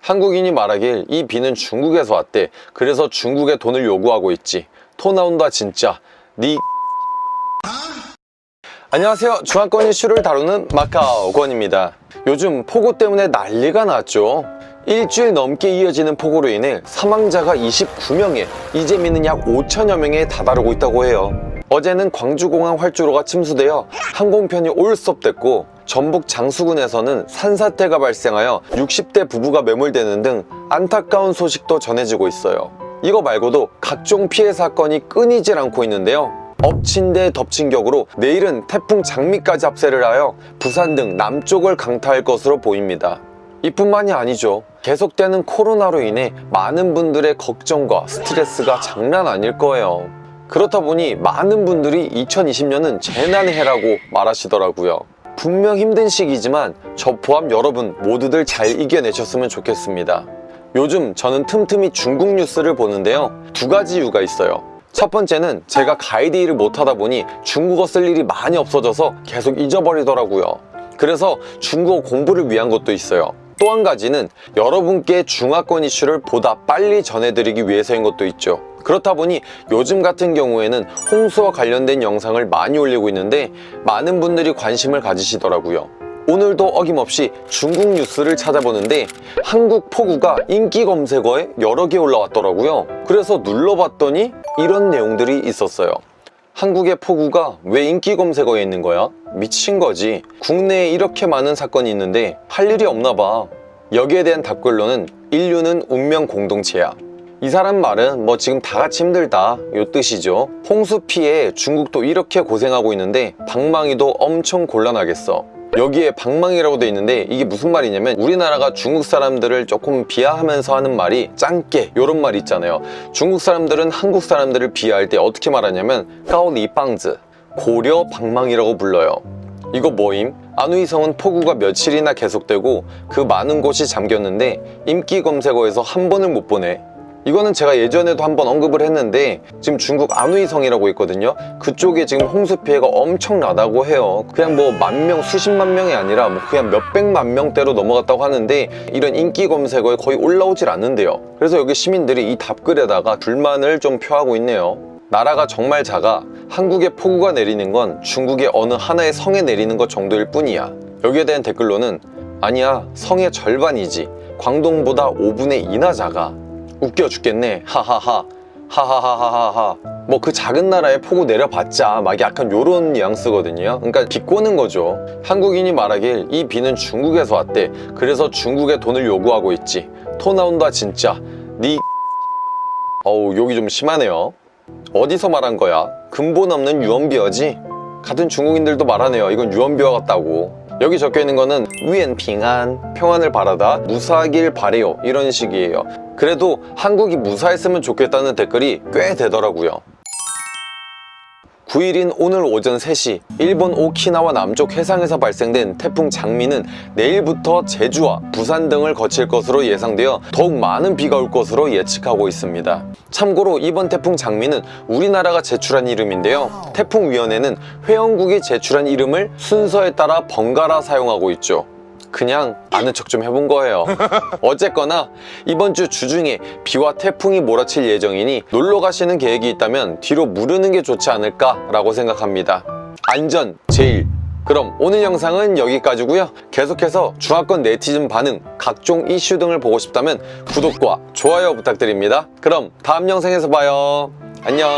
한국인이 말하길 이 비는 중국에서 왔대. 그래서 중국에 돈을 요구하고 있지. 토 나온다 진짜. 니 안녕하세요. 중화권 이슈를 다루는 마카오 권입니다. 요즘 폭우 때문에 난리가 났죠. 일주일 넘게 이어지는 폭우로 인해 사망자가 29명에 이재민은 약 5천여 명에 다다르고 있다고 해요. 어제는 광주공항 활주로가 침수되어 항공편이 올스톱됐고 전북 장수군에서는 산사태가 발생하여 60대 부부가 매몰되는 등 안타까운 소식도 전해지고 있어요. 이거 말고도 각종 피해 사건이 끊이질 않고 있는데요. 엎친 데 덮친 격으로 내일은 태풍 장미까지 합세를 하여 부산 등 남쪽을 강타할 것으로 보입니다. 이뿐만이 아니죠. 계속되는 코로나로 인해 많은 분들의 걱정과 스트레스가 장난 아닐 거예요. 그렇다 보니 많은 분들이 2020년은 재난의 해라고 말하시더라고요. 분명 힘든 시기지만 저 포함 여러분 모두들 잘 이겨내셨으면 좋겠습니다. 요즘 저는 틈틈이 중국 뉴스를 보는데요. 두 가지 이유가 있어요. 첫 번째는 제가 가이드 일을 못하다 보니 중국어 쓸 일이 많이 없어져서 계속 잊어버리더라고요. 그래서 중국어 공부를 위한 것도 있어요. 또 한 가지는 여러분께 중화권 이슈를 보다 빨리 전해드리기 위해서인 것도 있죠. 그렇다 보니 요즘 같은 경우에는 홍수와 관련된 영상을 많이 올리고 있는데 많은 분들이 관심을 가지시더라고요. 오늘도 어김없이 중국 뉴스를 찾아보는데 한국 폭우가 인기 검색어에 여러 개 올라왔더라고요. 그래서 눌러봤더니 이런 내용들이 있었어요. 한국의 폭우가 왜 인기 검색어에 있는 거야? 미친 거지. 국내에 이렇게 많은 사건이 있는데 할 일이 없나 봐. 여기에 대한 답글로는 인류는 운명 공동체야. 이 사람 말은 뭐 지금 다 같이 힘들다 요 뜻이죠. 홍수 피해 중국도 이렇게 고생하고 있는데 방망이도 엄청 곤란하겠어. 여기에 방망이라고 돼 있는데 이게 무슨 말이냐면 우리나라가 중국 사람들을 조금 비하하면서 하는 말이 짱깨 이런 말 있잖아요. 중국 사람들은 한국 사람들을 비하할 때 어떻게 말하냐면 까오리빵즈 고려 방망이라고 불러요. 이거 뭐임? 안우이성은 폭우가 며칠이나 계속되고 그 많은 곳이 잠겼는데 인기 검색어에서 한 번을 못 보네 이거는 제가 예전에도 한번 언급을 했는데 지금 중국 안우이성이라고 있거든요. 그쪽에 지금 홍수 피해가 엄청나다고 해요. 그냥 뭐 만 명, 수십만 명이 아니라 뭐 그냥 몇백만 명대로 넘어갔다고 하는데 이런 인기 검색어에 거의 올라오질 않는데요. 그래서 여기 시민들이 이 답글에다가 불만을 좀 표하고 있네요. 나라가 정말 작아. 한국에 폭우가 내리는 건 중국의 어느 하나의 성에 내리는 것 정도일 뿐이야. 여기에 대한 댓글로는 아니야 성의 절반이지. 광동보다 5분의 2나 작아 웃겨 죽겠네. 하하하. 하하하하하하. 뭐 그 작은 나라에 폭우 내려봤자 막 약간 요런 뉘앙스거든요. 그러니까 비꼬는 거죠. 한국인이 말하길 이 비는 중국에서 왔대. 그래서 중국에 돈을 요구하고 있지. 토 나온다 진짜. 니 어우 욕이 좀 심하네요. 어디서 말한 거야? 근본 없는 유언비어지? 같은 중국인들도 말하네요. 이건 유언비어 같다고. 여기 적혀 있는 거는 위엔 핑안 평안을 바라다 무사하길 바래요. 이런 식이에요 그래도 한국이 무사했으면 좋겠다는 댓글이 꽤 되더라고요. 9일인 오늘 오전 3시 일본 오키나와 남쪽 해상에서 발생된 태풍 장미는 내일부터 제주와 부산 등을 거칠 것으로 예상되어 더욱 많은 비가 올 것으로 예측하고 있습니다. 참고로 이번 태풍 장미는 우리나라가 제출한 이름인데요. 태풍위원회는 회원국이 제출한 이름을 순서에 따라 번갈아 사용하고 있죠 그냥 아는 척 좀 해본 거예요. 어쨌거나 이번 주 주중에 비와 태풍이 몰아칠 예정이니 놀러 가시는 계획이 있다면 뒤로 무르는 게 좋지 않을까 라고 생각합니다. 안전 제일. 그럼 오늘 영상은 여기까지고요. 계속해서 중화권 네티즌 반응, 각종 이슈 등을 보고 싶다면 구독과 좋아요 부탁드립니다. 그럼 다음 영상에서 봐요. 안녕